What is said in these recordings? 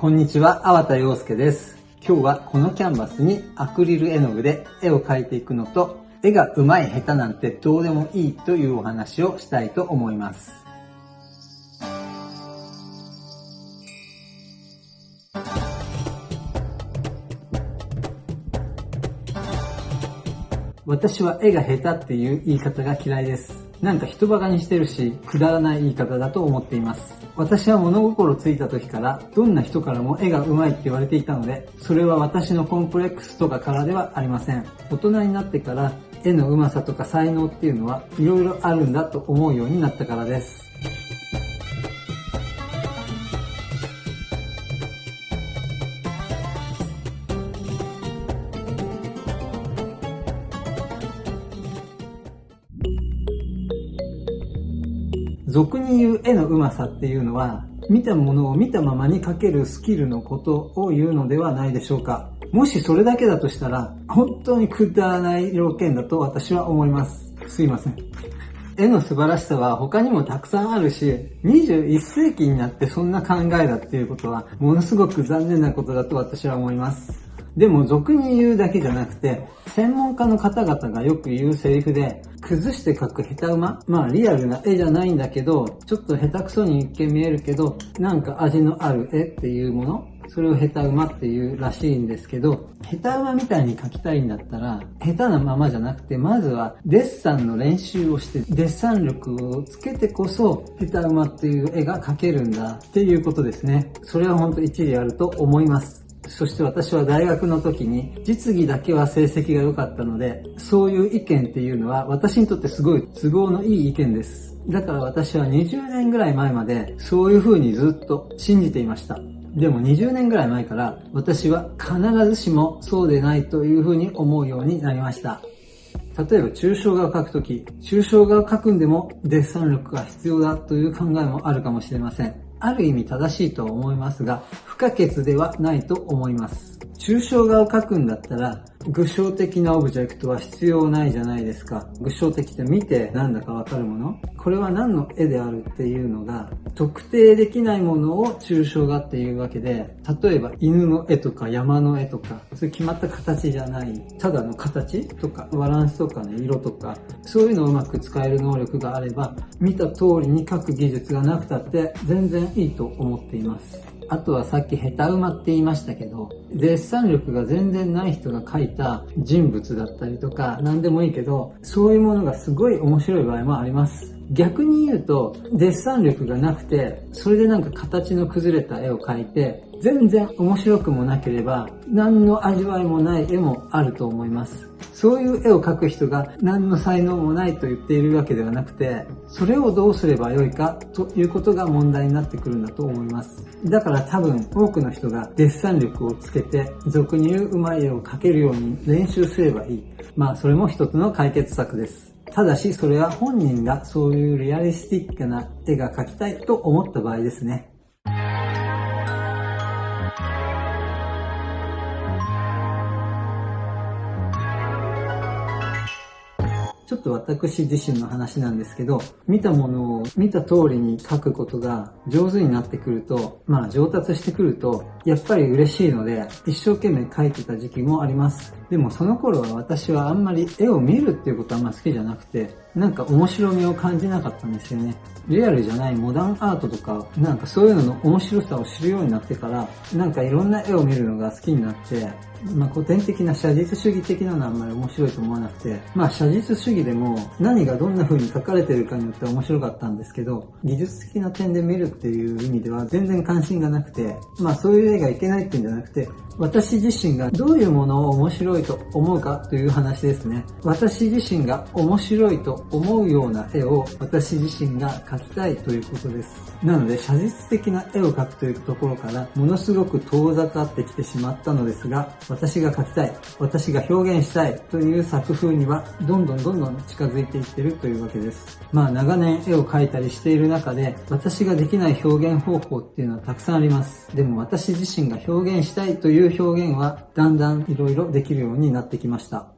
こんにちは、粟田洋介です。今日はこのキャンバスにアクリル絵の具で絵を描いていくのと、絵が上手い下手なんてどうでもいいというお話をしたいと思います。私は絵が下手っていう言い方が嫌いです。なんか人馬鹿にしてるし、くだらない言い方だと思っています。私は物心ついた時から、どんな人からも絵が上手いって言われていたので、それは私のコンプレックスとかからではありません。大人になってから、絵の上手さとか才能っていうのは、色々あるんだと思うようになったからです。俗に言う絵のうまさっていうのは、見たものを見たままに描けるスキルのことを言うのではないでしょうか。もしそれだけだとしたら、本当にくだらない要件だと私は思います。すいません。絵の素晴らしさは他にもたくさんあるし、21世紀になってそんな考えだっていうことは、ものすごく残念なことだと私は思います。でも俗に言うだけじゃなくて、専門家の方々がよく言うセリフで、崩して描く下手馬まあリアルな絵じゃないんだけど、ちょっと下手くそに一見見えるけど、なんか味のある絵っていうものそれを下手馬っていうらしいんですけど、下手馬みたいに描きたいんだったら、下手なままじゃなくて、まずはデッサンの練習をして、デッサン力をつけてこそ、下手馬っていう絵が描けるんだっていうことですね。それは本当一理あると思います。そして私は大学の時に実技だけは成績が良かったので、そういう意見っていうのは私にとってすごい都合のいい意見です。だから私は20年ぐらい前までそういう風にずっと信じていました。でも20年ぐらい前から私は必ずしもそうでないという風に思うようになりました。例えば抽象画を描くとき、抽象画を描くんでもデッサン力が必要だという考えもあるかもしれません。ある意味正しいと思いますが、不可欠ではないと思います。抽象画を描くんだったら、具象的なオブジェクトは必要ないじゃないですか。具象的って見てなんだかわかるもの？これは何の絵であるっていうのが、特定できないものを抽象画っていうわけで、例えば犬の絵とか山の絵とか、そういう決まった形じゃない、ただの形とか、バランスとかね、色とか、そういうのをうまく使える能力があれば、見た通りに描く技術がなくたって全然いいと思っています。あとはさっき下手馬って言いましたけど、デッサン力が全然ない人が書いた人物だったりとか、何でもいいけど、そういうものがすごい面白い場合もあります。逆に言うと、デッサン力がなくて、それでなんか形の崩れた絵を描いて、全然面白くもなければ、何の味わいもない絵もあると思います。そういう絵を描く人が何の才能もないと言っているわけではなくて、それをどうすればよいかということが問題になってくるんだと思います。だから多分多くの人がデッサン力をつけて、俗に言ううまい絵を描けるように練習すればいい。まあそれも一つの解決策です。ただしそれは本人がそういうリアリスティックな絵が描きたいと思った場合ですね。ちょっと私自身の話なんですけど、見たものを見た通りに書くことが上手になってくると、まあ上達してくると、やっぱり嬉しいので、一生懸命描いてた時期もあります。でもその頃は私はあんまり絵を見るっていうことはあんま好きじゃなくて、なんか面白みを感じなかったんですよね。リアルじゃないモダンアートとか、なんかそういうのの面白さを知るようになってから、なんかいろんな絵を見るのが好きになって、まあ古典的な写実主義的なのはあんまり面白いと思わなくて、まあ写実主義でも何がどんな風に描かれてるかによって面白かったんですけど、技術的な点で見るっていう意味では全然関心がなくて、まあそういう絵がいけないっていうんじゃなくて、私自身がどういうものを面白いと思うかという話ですね。私自身が面白いと思うような絵を私自身が描きたいということです。なので写実的な絵を描くというところからものすごく遠ざかってきてしまったのですが、私が描きたい、私が表現したいという作風にはどんどんどんどん近づいていってるというわけです。まあ長年絵を描いたりしている中で私ができない表現方法っていうのはたくさんあります。でも私自身が表現したいという表現はだんだんいろいろできるようになってきました。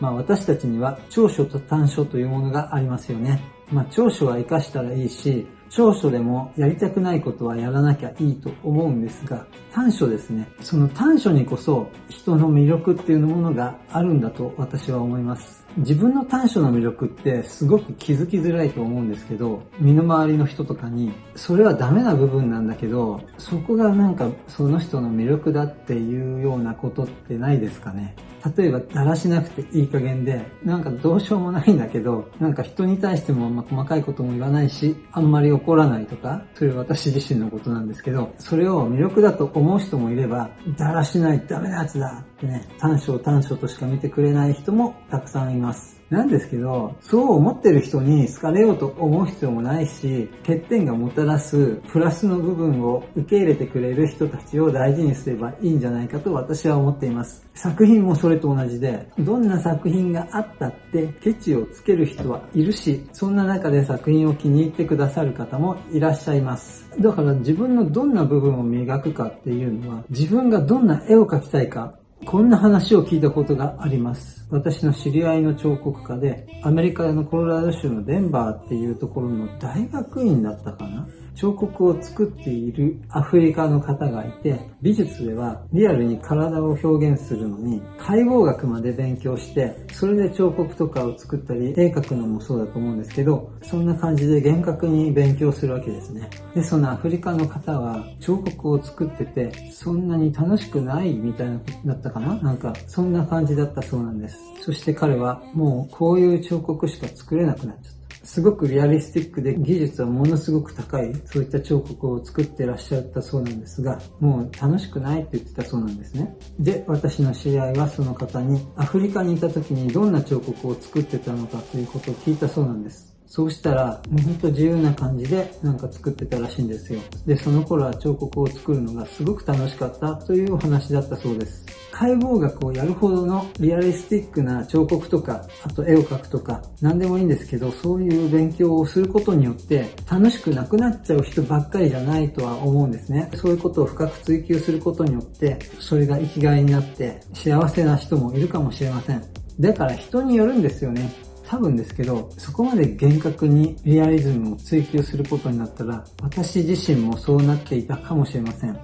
まあ私たちには長所と短所というものがありますよね。まあ長所は活かしたらいいし、長所でもやりたくないことはやらなきゃいいと思うんですが、短所ですね。その短所にこそ人の魅力っていうものがあるんだと私は思います。自分の短所の魅力ってすごく気づきづらいと思うんですけど、身の回りの人とかに、それはダメな部分なんだけど、そこがなんかその人の魅力だっていうようなことってないですかね。例えば、だらしなくていい加減で、なんかどうしようもないんだけど、なんか人に対してもま細かいことも言わないし、あんまり怒らないとか、それは私自身のことなんですけど、それを魅力だと思う人もいれば、だらしないダメなやつだ。ね、短所短所としか見てくれない人もたくさんいます。なんですけど、そう思ってる人に好かれようと思う必要もないし、欠点がもたらすプラスの部分を受け入れてくれる人たちを大事にすればいいんじゃないかと私は思っています。作品もそれと同じで、どんな作品があったってケチをつける人はいるし、そんな中で作品を気に入ってくださる方もいらっしゃいます。だから自分のどんな部分を磨くかっていうのは、自分がどんな絵を描きたいか、こんな話を聞いたことがあります。私の知り合いの彫刻家で、アメリカのコロラド州のデンバーっていうところの大学院だったかな彫刻を作っているアフリカの方がいて、美術ではリアルに体を表現するのに解剖学まで勉強して、それで彫刻とかを作ったり、絵描くのもそうだと思うんですけど、そんな感じで厳格に勉強するわけですね。で、そのアフリカの方は彫刻を作ってて、そんなに楽しくないみたいなことだったかな？なんか、そんな感じだったそうなんです。そして彼はもうこういう彫刻しか作れなくなっちゃった。すごくリアリスティックで技術はものすごく高い、そういった彫刻を作ってらっしゃったそうなんですが、もう楽しくないって言ってたそうなんですね。で、私の知り合いはその方にアフリカにいた時にどんな彫刻を作ってたのかということを聞いたそうなんです。そうしたら、もうほんと自由な感じでなんか作ってたらしいんですよ。で、その頃は彫刻を作るのがすごく楽しかったというお話だったそうです。解剖学をやるほどのリアリスティックな彫刻とか、あと絵を描くとか、何でもいいんですけど、そういう勉強をすることによって楽しくなくなっちゃう人ばっかりじゃないとは思うんですね。そういうことを深く追求することによって、それが生きがいになって幸せな人もいるかもしれません。だから人によるんですよね。多分ですけど、そこまで厳格にリアリズムを追求することになったら、私自身もそうなっていたかもしれません。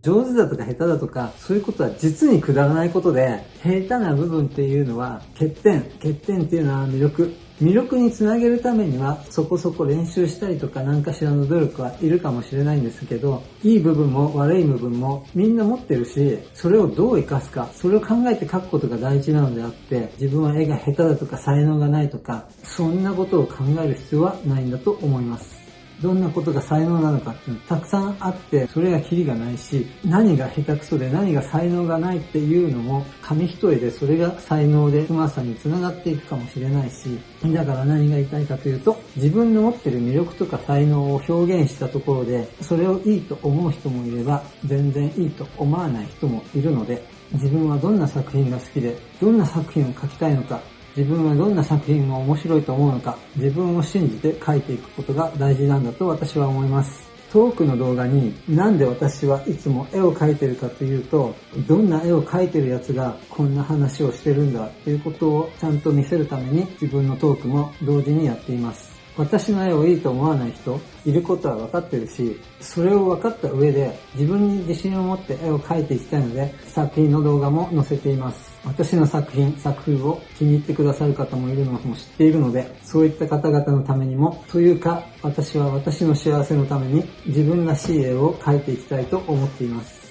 上手だとか下手だとか、そういうことは実にくだらないことで、下手な部分っていうのは欠点、欠点っていうのは魅力、魅力につなげるためにはそこそこ練習したりとか何かしらの努力はいるかもしれないんですけど、いい部分も悪い部分もみんな持ってるし、それをどう活かすか、それを考えて書くことが大事なのであって、自分は絵が下手だとか才能がないとか、そんなことを考える必要はないんだと思います。どんなことが才能なのかっていうのたくさんあって、それがキリがないし、何が下手くそで何が才能がないっていうのも、紙一重でそれが才能でうまさにつながっていくかもしれないし、だから何が言いたいかというと、自分の持ってる魅力とか才能を表現したところで、それをいいと思う人もいれば、全然いいと思わない人もいるので、自分はどんな作品が好きで、どんな作品を描きたいのか、自分はどんな作品が面白いと思うのか、自分を信じて書いていくことが大事なんだと私は思います。トークの動画になんで私はいつも絵を描いてるかというと、どんな絵を描いてるやつがこんな話をしてるんだっていうことをちゃんと見せるために自分のトークも同時にやっています。私の絵をいいと思わない人いることは分かってるし、それを分かった上で自分に自信を持って絵を描いていきたいので作品の動画も載せています。私の作品、作風を気に入ってくださる方もいるのも知っているので、そういった方々のためにも、というか私は私の幸せのために自分らしい絵を描いていきたいと思っています。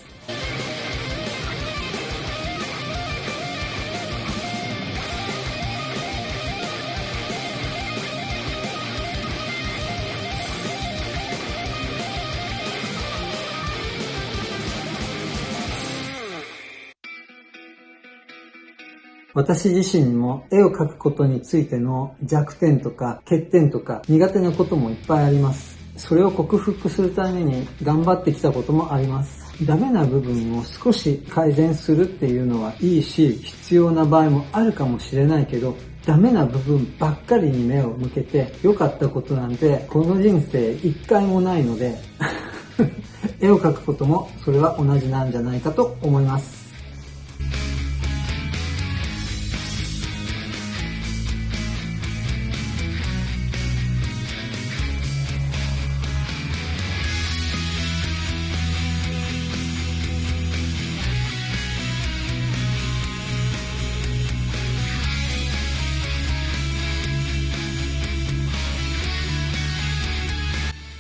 私自身も絵を描くことについての弱点とか欠点とか苦手なこともいっぱいあります。それを克服するために頑張ってきたこともあります。ダメな部分を少し改善するっていうのはいいし、必要な場合もあるかもしれないけど、ダメな部分ばっかりに目を向けて良かったことなんてこの人生一回もないので 絵を描くこともそれは同じなんじゃないかと思います。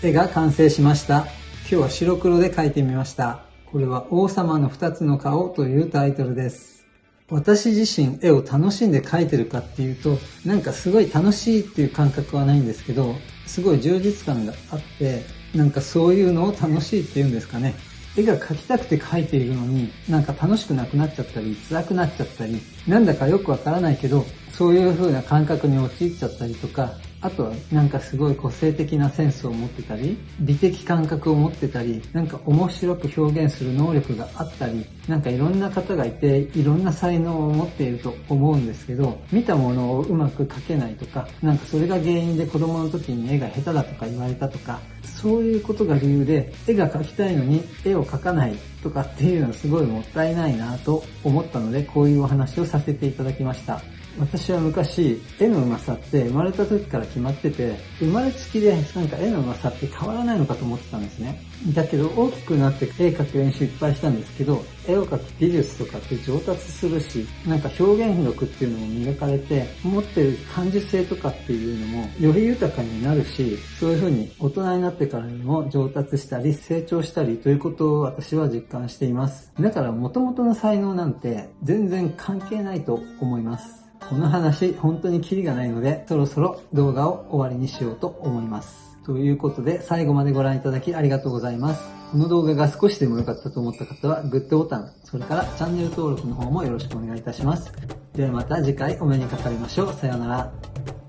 絵が完成しました。今日は白黒で描いてみました。これは王様の二つの顔というタイトルです。私自身絵を楽しんで描いてるかっていうと、なんかすごい楽しいっていう感覚はないんですけど、すごい充実感があって、なんかそういうのを楽しいっていうんですかね。絵が描きたくて描いているのに、なんか楽しくなくなっちゃったり、辛くなっちゃったり、なんだかよくわからないけど、そういう風な感覚に陥っちゃったりとか、あとはなんかすごい個性的なセンスを持ってたり、美的感覚を持ってたり、なんか面白く表現する能力があったり、なんかいろんな方がいて、いろんな才能を持っていると思うんですけど、見たものをうまく描けないとか、なんかそれが原因で子供の時に絵が下手だとか言われたとか、そういうことが理由で絵が描きたいのに絵を描かないとかっていうのはすごいもったいないなと思ったので、こういうお話をさせていただきました。私は昔、絵の上手さって生まれた時から決まってて、生まれつきでなんか絵の上手さって変わらないのかと思ってたんですね。だけど大きくなって絵描く練習いっぱいしたんですけど、絵を描く技術とかって上達するし、なんか表現力っていうのも磨かれて、持ってる感受性とかっていうのもより豊かになるし、そういう風に大人になってからにも上達したり成長したりということを私は実感しています。だから元々の才能なんて全然関係ないと思います。この話、本当にキリがないので、そろそろ動画を終わりにしようと思います。ということで、最後までご覧いただきありがとうございます。この動画が少しでも良かったと思った方は、グッドボタン、それからチャンネル登録の方もよろしくお願いいたします。ではまた次回お目にかかりましょう。さようなら。